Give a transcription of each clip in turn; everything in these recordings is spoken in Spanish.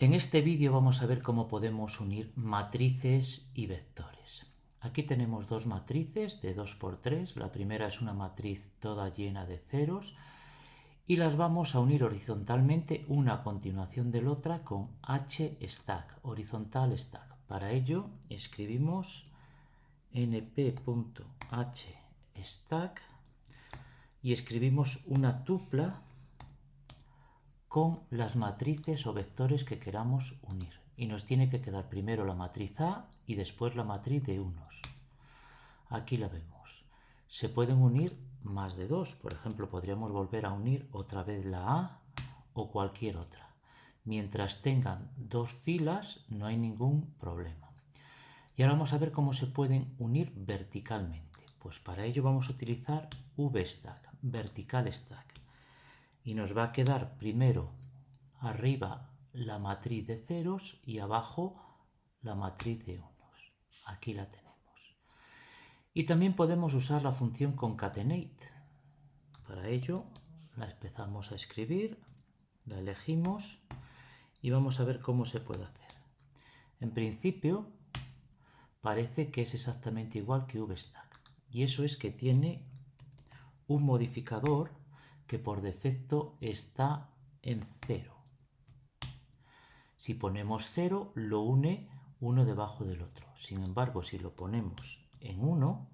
En este vídeo vamos a ver cómo podemos unir matrices y vectores. Aquí tenemos dos matrices de 2x3. La primera es una matriz toda llena de ceros y las vamos a unir horizontalmente una a continuación de la otra con h stack, horizontal stack. Para ello escribimos np.h stack y escribimos una tupla con las matrices o vectores que queramos unir. Y nos tiene que quedar primero la matriz A y después la matriz de unos. Aquí la vemos. Se pueden unir más de dos. Por ejemplo, podríamos volver a unir otra vez la A o cualquier otra. Mientras tengan dos filas no hay ningún problema. Y ahora vamos a ver cómo se pueden unir verticalmente. Pues para ello vamos a utilizar VStack, vertical stack y nos va a quedar primero arriba la matriz de ceros y abajo la matriz de unos. Aquí la tenemos. Y también podemos usar la función concatenate. Para ello la empezamos a escribir, la elegimos y vamos a ver cómo se puede hacer. En principio parece que es exactamente igual que VStack y eso es que tiene un modificador que por defecto está en 0. Si ponemos 0, lo une uno debajo del otro. Sin embargo, si lo ponemos en 1,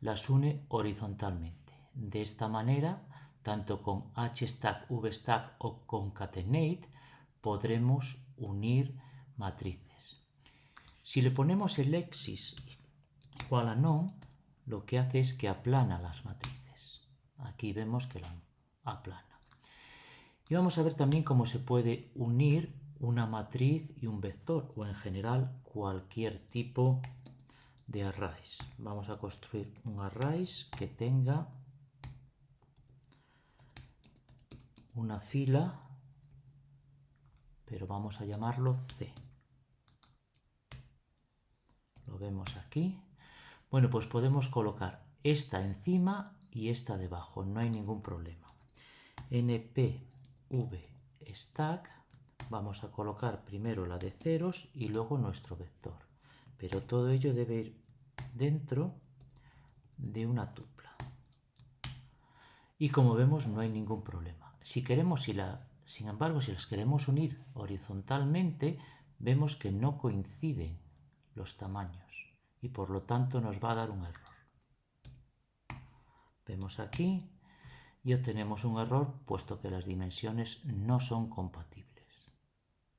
las une horizontalmente. De esta manera, tanto con hstack, vstack o concatenate, podremos unir matrices. Si le ponemos el exis igual a no, lo que hace es que aplana las matrices. Aquí vemos que la aplana. Y vamos a ver también cómo se puede unir una matriz y un vector, o en general cualquier tipo de arrays. Vamos a construir un arrays que tenga una fila, pero vamos a llamarlo C. Lo vemos aquí. Bueno, pues podemos colocar esta encima y esta debajo, no hay ningún problema. npv stack, vamos a colocar primero la de ceros y luego nuestro vector. Pero todo ello debe ir dentro de una tupla. Y como vemos no hay ningún problema. Si queremos, si la, sin embargo, si las queremos unir horizontalmente, vemos que no coinciden los tamaños y por lo tanto nos va a dar un error. Vemos aquí y obtenemos un error puesto que las dimensiones no son compatibles.